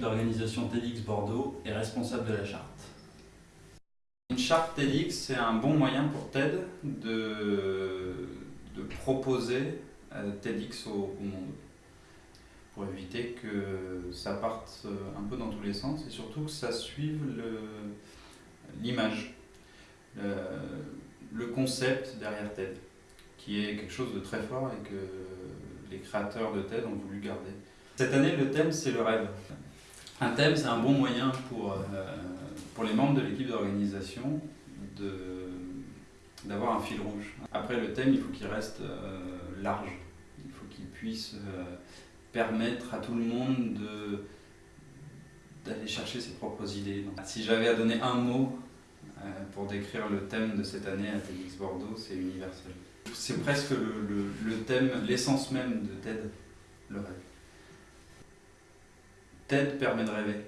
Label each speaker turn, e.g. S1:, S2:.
S1: l'organisation TEDx Bordeaux et responsable de la charte.
S2: Une charte TEDx, c'est un bon moyen pour TED de, de proposer euh, TEDx au, monde pour éviter que ça parte un peu dans tous les sens et surtout que ça suive l'image, le, le, concept derrière TED, qui est quelque chose de très fort et que les créateurs de TED ont voulu garder. Cette année, le thème, c'est le rêve. Un thème, c'est un bon moyen pour, euh, pour les membres de l'équipe d'organisation d'avoir un fil rouge. Après, le thème, il faut qu'il reste euh, large. Il faut qu'il puisse euh, permettre à tout le monde de d'aller chercher ses propres idées. Si j'avais à donner un mot pour décrire le thème de cette année à TEDx Bordeaux, c'est universel. C'est presque le, le thème, l'essence même de TED, le rêve. TED permet de rêver.